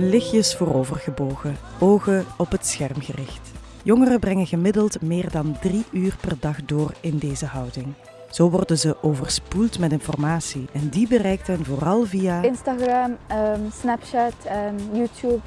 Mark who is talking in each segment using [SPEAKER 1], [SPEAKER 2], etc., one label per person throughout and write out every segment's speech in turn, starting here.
[SPEAKER 1] lichtjes voorovergebogen, ogen op het scherm gericht. Jongeren brengen gemiddeld meer dan drie uur per dag door in deze houding. Zo worden ze overspoeld met informatie en die bereikt hen vooral via
[SPEAKER 2] Instagram, ehm, Snapchat en YouTube.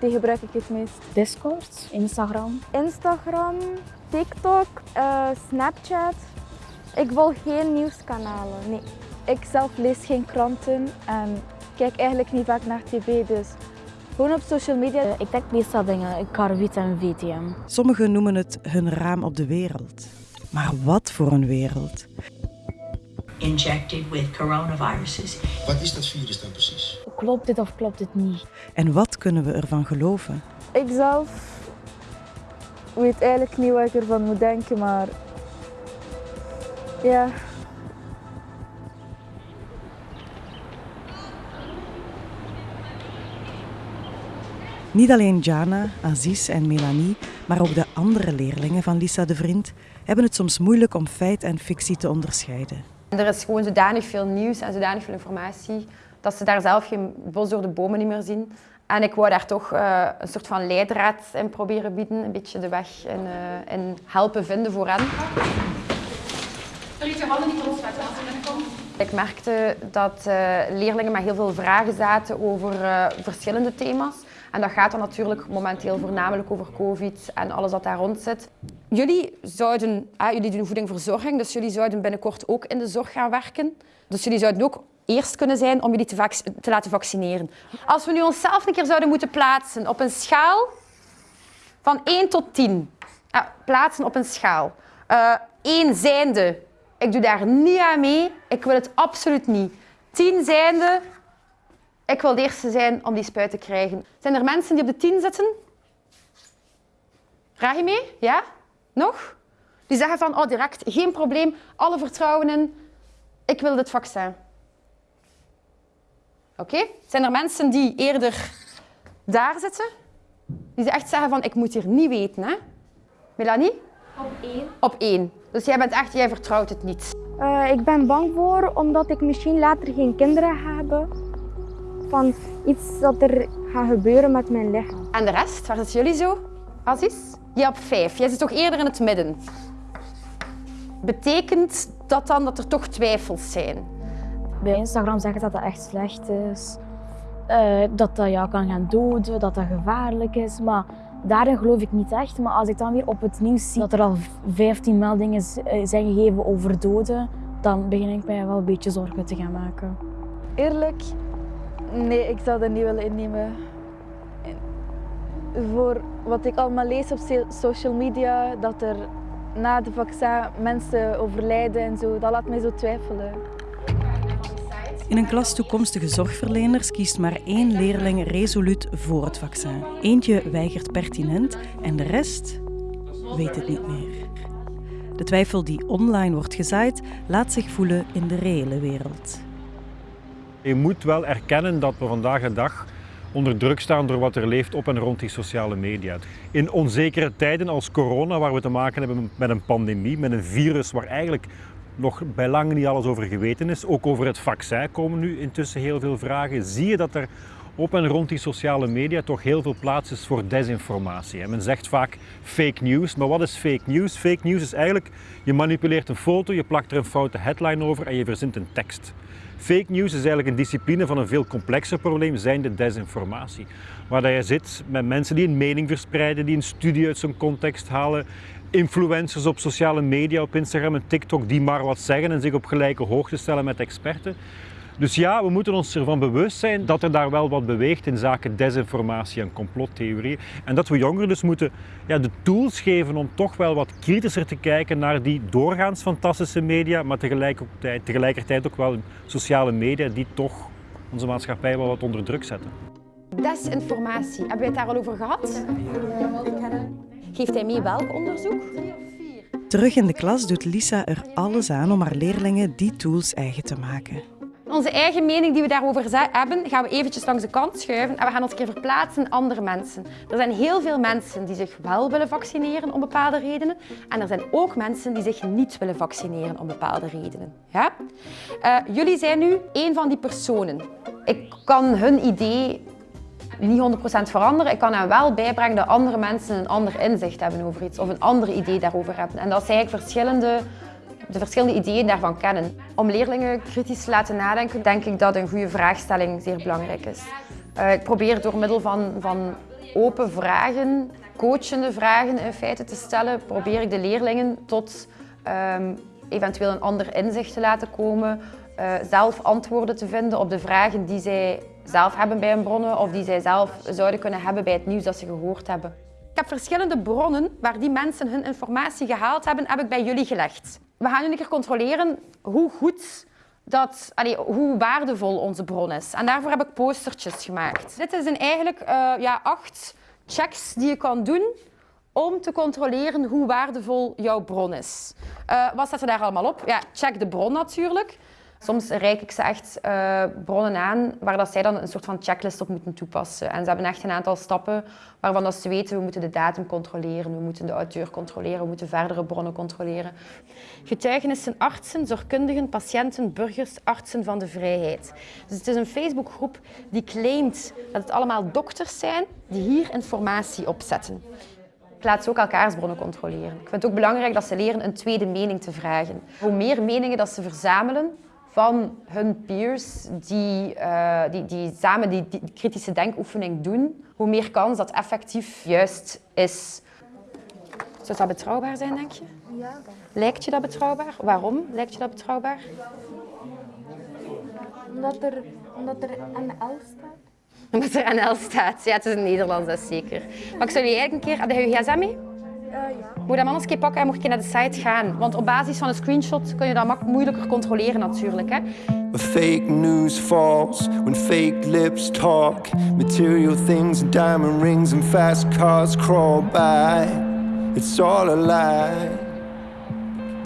[SPEAKER 2] Die gebruik ik het meest.
[SPEAKER 3] Discord, Instagram.
[SPEAKER 2] Instagram, TikTok, eh, Snapchat. Ik volg geen nieuwskanalen. Nee. Ik zelf lees geen kranten en kijk eigenlijk niet vaak naar tv. Dus gewoon op social media.
[SPEAKER 3] Eh, ik denk meestal dingen, Carvit en VTM.
[SPEAKER 1] Sommigen noemen het hun raam op de wereld. Maar wat voor een wereld?
[SPEAKER 4] injected with coronaviruses.
[SPEAKER 5] Wat is dat virus dan precies?
[SPEAKER 3] Klopt dit of klopt dit niet?
[SPEAKER 1] En wat kunnen we ervan geloven?
[SPEAKER 2] Ik zelf weet eigenlijk niet wat ik ervan moet denken, maar ja.
[SPEAKER 1] Niet alleen Jana, Aziz en Melanie, maar ook de andere leerlingen van Lisa de Vriend hebben het soms moeilijk om feit en fictie te onderscheiden.
[SPEAKER 6] Er is gewoon zodanig veel nieuws en zodanig veel informatie dat ze daar zelf geen bos door de bomen niet meer zien. En ik wou daar toch uh, een soort van leidraad in proberen bieden, een beetje de weg en, uh, en helpen vinden voor hen.
[SPEAKER 7] Je handen niet loslaten als je binnenkomt.
[SPEAKER 6] Ik merkte dat uh, leerlingen met heel veel vragen zaten over verschillende thema's. En dat gaat dan natuurlijk momenteel voornamelijk over COVID en alles wat daar rond zit. Jullie zouden, ah, jullie doen voedingverzorging, dus jullie zouden binnenkort ook in de zorg gaan werken. Dus jullie zouden ook eerst kunnen zijn om jullie te, te laten vaccineren. Als we nu onszelf een keer zouden moeten plaatsen op een schaal van 1 tot 10. Ah, plaatsen op een schaal. Uh, 1 zijnde, ik doe daar niet aan mee, ik wil het absoluut niet. 10 zijnde, ik wil de eerste zijn om die spuit te krijgen. Zijn er mensen die op de 10 zitten? Vraag je mee? Ja? Nog? Die zeggen van, oh direct, geen probleem, alle vertrouwen in, ik wil dit vaccin. Oké? Okay? Zijn er mensen die eerder daar zitten? Die echt zeggen van, ik moet hier niet weten, hè? Melanie?
[SPEAKER 7] Op één.
[SPEAKER 6] Op één. Dus jij bent echt, jij vertrouwt het niet.
[SPEAKER 2] Uh, ik ben bang voor, omdat ik misschien later geen kinderen ga hebben. Van iets dat er gaat gebeuren met mijn lichaam.
[SPEAKER 6] En de rest, waar zitten jullie zo? Aziz? Ja, op vijf. Jij zit toch eerder in het midden. Betekent dat dan dat er toch twijfels zijn?
[SPEAKER 3] Bij Instagram zeggen dat dat echt slecht is. Uh, dat dat jou kan gaan doden, dat dat gevaarlijk is. Maar daarin geloof ik niet echt. Maar als ik dan weer op het nieuws zie dat er al 15 meldingen zijn gegeven over doden, dan begin ik mij wel een beetje zorgen te gaan maken.
[SPEAKER 2] Eerlijk, nee, ik zou dat niet willen innemen voor wat ik allemaal lees op social media, dat er na de vaccin mensen overlijden en zo, dat laat mij zo twijfelen.
[SPEAKER 1] In een klas toekomstige zorgverleners kiest maar één leerling resoluut voor het vaccin. Eentje weigert pertinent en de rest weet het niet meer. De twijfel die online wordt gezaaid, laat zich voelen in de reële wereld.
[SPEAKER 8] Je moet wel erkennen dat we vandaag de dag onder druk staan door wat er leeft op en rond die sociale media. In onzekere tijden als corona, waar we te maken hebben met een pandemie, met een virus waar eigenlijk nog bij lange niet alles over geweten is, ook over het vaccin komen nu intussen heel veel vragen, zie je dat er op en rond die sociale media toch heel veel plaats is voor desinformatie. Men zegt vaak fake news, maar wat is fake news? Fake news is eigenlijk, je manipuleert een foto, je plakt er een foute headline over en je verzint een tekst. Fake news is eigenlijk een discipline van een veel complexer probleem, zijn de desinformatie. Waar je zit met mensen die een mening verspreiden, die een studie uit zijn context halen, influencers op sociale media, op Instagram en TikTok, die maar wat zeggen en zich op gelijke hoogte stellen met experten. Dus ja, we moeten ons ervan bewust zijn dat er daar wel wat beweegt in zaken desinformatie en complottheorieën. En dat we jongeren dus moeten ja, de tools geven om toch wel wat kritischer te kijken naar die doorgaans fantastische media, maar tegelijkertijd, tegelijkertijd ook wel sociale media die toch onze maatschappij wel wat onder druk zetten.
[SPEAKER 6] Desinformatie, hebben we het daar al over gehad? Geeft hij mee welk onderzoek?
[SPEAKER 1] Terug in de klas doet Lisa er alles aan om haar leerlingen die tools eigen te maken.
[SPEAKER 6] Onze eigen mening die we daarover hebben, gaan we eventjes langs de kant schuiven en we gaan ons een keer verplaatsen in andere mensen. Er zijn heel veel mensen die zich wel willen vaccineren om bepaalde redenen en er zijn ook mensen die zich niet willen vaccineren om bepaalde redenen. Ja? Uh, jullie zijn nu een van die personen. Ik kan hun idee niet 100% veranderen. Ik kan hen wel bijbrengen dat andere mensen een ander inzicht hebben over iets of een ander idee daarover hebben. En dat zij eigenlijk verschillende, de verschillende ideeën daarvan kennen. Om leerlingen kritisch te laten nadenken, denk ik dat een goede vraagstelling zeer belangrijk is. Uh, ik probeer door middel van, van open vragen, coachende vragen in feite te stellen, probeer ik de leerlingen tot um, eventueel een ander inzicht te laten komen, uh, zelf antwoorden te vinden op de vragen die zij zelf hebben bij hun bronnen of die zij zelf zouden kunnen hebben bij het nieuws dat ze gehoord hebben. Ik heb verschillende bronnen waar die mensen hun informatie gehaald hebben, heb ik bij jullie gelegd. We gaan nu een keer controleren hoe goed dat, allee, hoe waardevol onze bron is. En daarvoor heb ik postertjes gemaakt. Dit zijn eigenlijk uh, ja, acht checks die je kan doen om te controleren hoe waardevol jouw bron is. Uh, wat staat er daar allemaal op? Ja, check de bron natuurlijk. Soms reik ik ze echt uh, bronnen aan waar dat zij dan een soort van checklist op moeten toepassen. En ze hebben echt een aantal stappen waarvan dat ze weten, we moeten de datum controleren, we moeten de auteur controleren, we moeten verdere bronnen controleren. Getuigenissen artsen, zorgkundigen, patiënten, burgers, artsen van de vrijheid. Dus het is een Facebookgroep die claimt dat het allemaal dokters zijn die hier informatie opzetten. Ik laat ze ook elkaars bronnen controleren. Ik vind het ook belangrijk dat ze leren een tweede mening te vragen. Hoe meer meningen dat ze verzamelen, van hun peers die, uh, die, die samen die, die, kritische denkoefening doen, hoe meer kans dat effectief juist is. Zou dat betrouwbaar zijn, denk je?
[SPEAKER 2] Ja.
[SPEAKER 6] Lijkt je dat betrouwbaar? Waarom lijkt je dat betrouwbaar?
[SPEAKER 2] Omdat er, omdat er NL staat.
[SPEAKER 6] Omdat er NL staat. Ja, het is een Nederlands, dat is zeker. Maar ik zou je eigenlijk een keer... Heb je je gsm mee? Moet je dat anders keer pakken en moet je naar de site gaan. Want op basis van een screenshot kun je dat moeilijker controleren natuurlijk. Hè. Fake news falls when fake lips talk. Material things and diamond rings and fast cars crawl by. It's all a lie.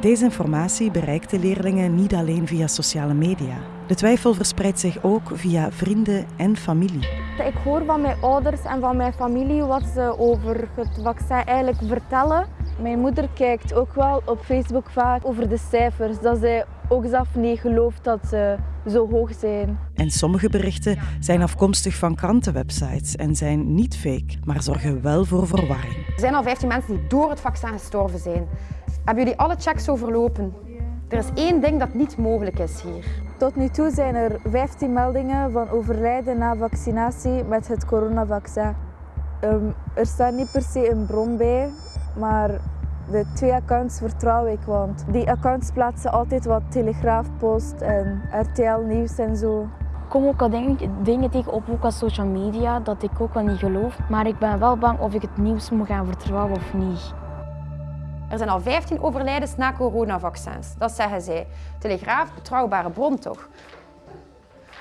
[SPEAKER 1] Deze informatie bereikt de leerlingen niet alleen via sociale media. De twijfel verspreidt zich ook via vrienden en familie.
[SPEAKER 2] Ik hoor van mijn ouders en van mijn familie wat ze over het vaccin eigenlijk vertellen. Mijn moeder kijkt ook wel op Facebook vaak over de cijfers, dat zij ook zelf niet gelooft dat ze zo hoog zijn.
[SPEAKER 1] En sommige berichten zijn afkomstig van krantenwebsites en zijn niet fake, maar zorgen wel voor verwarring.
[SPEAKER 6] Er zijn al 15 mensen die door het vaccin gestorven zijn. Hebben jullie alle checks overlopen? Er is één ding dat niet mogelijk is hier.
[SPEAKER 2] Tot nu toe zijn er 15 meldingen van overlijden na vaccinatie met het coronavaccin. Um, er staat niet per se een bron bij, maar de twee accounts vertrouw ik, want die accounts plaatsen altijd wat Telegraafpost en RTL Nieuws en zo.
[SPEAKER 3] Ik kom ook al dingen, dingen tegen op, ook op social media, dat ik ook wel niet geloof. Maar ik ben wel bang of ik het nieuws moet gaan vertrouwen of niet.
[SPEAKER 6] Er zijn al 15 overlijdens na coronavaccins. Dat zeggen zij. Telegraaf, betrouwbare bron toch?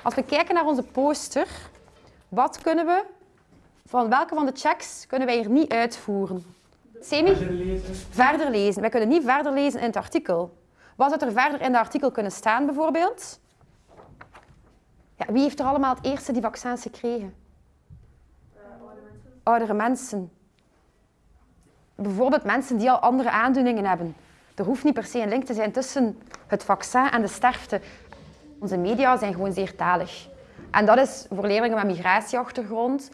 [SPEAKER 6] Als we kijken naar onze poster, wat kunnen we, van welke van de checks kunnen wij hier niet uitvoeren? Semi? Verder lezen. Verder lezen. Wij kunnen niet verder lezen in het artikel. Wat zou er verder in het artikel kunnen staan bijvoorbeeld? Ja, wie heeft er allemaal het eerste die vaccins gekregen? Uh, oudere mensen. Oudere mensen bijvoorbeeld mensen die al andere aandoeningen hebben. Er hoeft niet per se een link te zijn tussen het vaccin en de sterfte. Onze media zijn gewoon zeer talig. En dat is voor leerlingen met migratieachtergrond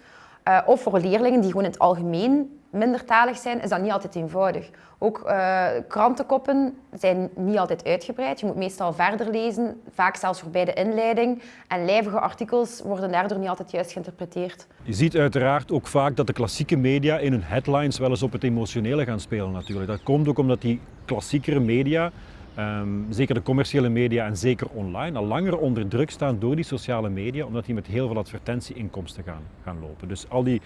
[SPEAKER 6] uh, of voor leerlingen die gewoon in het algemeen minder talig zijn, is dat niet altijd eenvoudig. Ook uh, krantenkoppen zijn niet altijd uitgebreid. Je moet meestal verder lezen, vaak zelfs voorbij de inleiding. En lijvige artikels worden daardoor niet altijd juist geïnterpreteerd.
[SPEAKER 8] Je ziet uiteraard ook vaak dat de klassieke media in hun headlines wel eens op het emotionele gaan spelen natuurlijk. Dat komt ook omdat die klassiekere media Um, zeker de commerciële media en zeker online, al langer onder druk staan door die sociale media, omdat die met heel veel advertentieinkomsten gaan, gaan lopen. Dus al die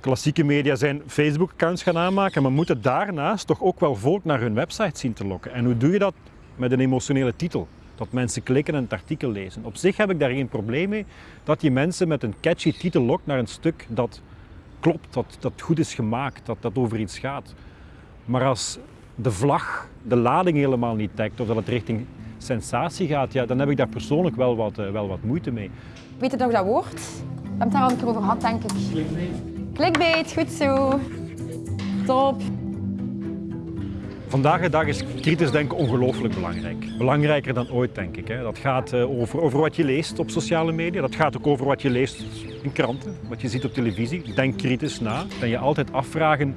[SPEAKER 8] klassieke media zijn Facebook-accounts gaan aanmaken, maar moeten daarnaast toch ook wel volk naar hun website zien te lokken. En hoe doe je dat? Met een emotionele titel. Dat mensen klikken en het artikel lezen. Op zich heb ik daar geen probleem mee dat je mensen met een catchy titel lokt naar een stuk dat klopt, dat, dat goed is gemaakt, dat, dat over iets gaat. Maar als de vlag de lading helemaal niet dekt of dat het richting sensatie gaat, ja, dan heb ik daar persoonlijk wel wat, uh, wel wat moeite mee.
[SPEAKER 6] Weet je nog dat woord? We hebben het daar al een keer over gehad, denk ik. Clickbait. Clickbait, goed zo. Top.
[SPEAKER 8] Vandaag de dag is kritisch denken ongelooflijk belangrijk. Belangrijker dan ooit, denk ik. Hè. Dat gaat eh, over, over wat je leest op sociale media. Dat gaat ook over wat je leest in kranten, wat je ziet op televisie. Denk kritisch na. Dan je altijd afvragen,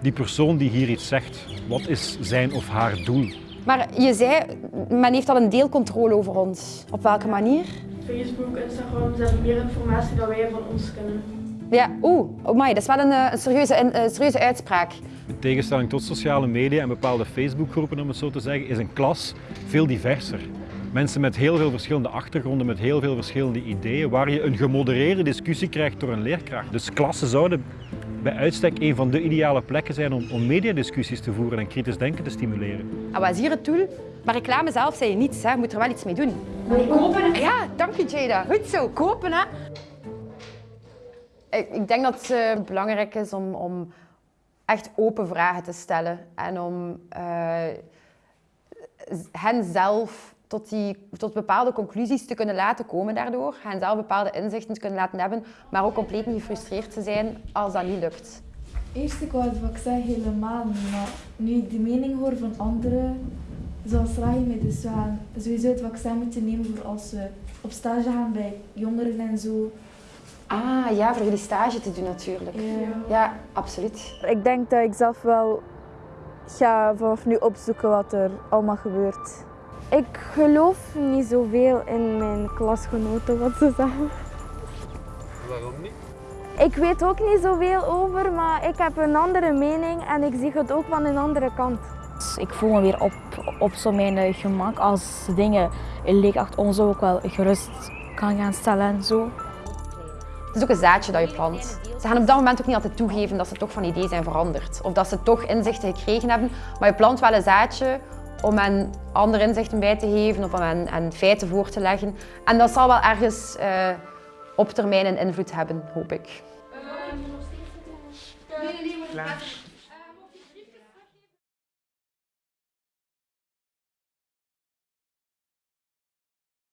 [SPEAKER 8] die persoon die hier iets zegt, wat is zijn of haar doel?
[SPEAKER 6] Maar je zei, men heeft al een deel controle over ons. Op welke manier?
[SPEAKER 7] Facebook, Instagram, ze hebben meer informatie dan wij van ons kennen.
[SPEAKER 6] Ja, oeh, oh dat is wel een, eh, een, serieuze, een, een serieuze uitspraak.
[SPEAKER 8] In tegenstelling tot sociale media en bepaalde Facebookgroepen, om het zo te zeggen, is een klas veel diverser. Mensen met heel veel verschillende achtergronden, met heel veel verschillende ideeën, waar je een gemodereerde discussie krijgt door een leerkracht. Dus klassen zouden bij uitstek een van de ideale plekken zijn om, om mediadiscussies te voeren en kritisch denken te stimuleren.
[SPEAKER 6] En wat is hier het doel? Maar reclame zelf zei je niets, hè. je moet er wel iets mee doen.
[SPEAKER 7] Kopen?
[SPEAKER 6] Ja, dank je Jada. Goed zo, kopen hè. Ik, ik denk dat het eh, belangrijk is om, om echt open vragen te stellen en om eh, hen zelf tot, die, tot bepaalde conclusies te kunnen laten komen daardoor, hen zelf bepaalde inzichten te kunnen laten hebben, maar ook compleet niet gefrustreerd te zijn als dat niet lukt.
[SPEAKER 2] Eerst ik wou het vaccin helemaal niet, maar nu ik de mening hoor van anderen, zoals Rahim, dus we gaan sowieso het vaccin moeten nemen voor als we op stage gaan bij jongeren en zo.
[SPEAKER 6] Ah ja, voor jullie stage te doen natuurlijk. Ja, absoluut.
[SPEAKER 2] Ik denk dat ik zelf wel ga vanaf nu opzoeken wat er allemaal gebeurt. Ik geloof niet zoveel in mijn klasgenoten wat ze zeggen.
[SPEAKER 9] Waarom niet?
[SPEAKER 2] Ik weet ook niet zoveel over, maar ik heb een andere mening en ik zie het ook van een andere kant.
[SPEAKER 3] Ik voel me weer op, op zo mijn eh, gemak als dingen in leerkracht ons ook wel gerust kan gaan stellen en zo.
[SPEAKER 6] Het is ook een zaadje dat je plant. Ze gaan op dat moment ook niet altijd toegeven dat ze toch van idee zijn veranderd. Of dat ze toch inzichten gekregen hebben. Maar je plant wel een zaadje om hen andere inzichten bij te geven of om hen, hen feiten voor te leggen. En dat zal wel ergens uh, op termijn een invloed hebben, hoop ik.
[SPEAKER 7] Nee, nee, nee, maar